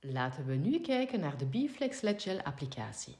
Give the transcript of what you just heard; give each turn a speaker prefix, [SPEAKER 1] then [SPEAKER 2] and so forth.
[SPEAKER 1] Laten we nu kijken naar de Biflex LED Gel applicatie.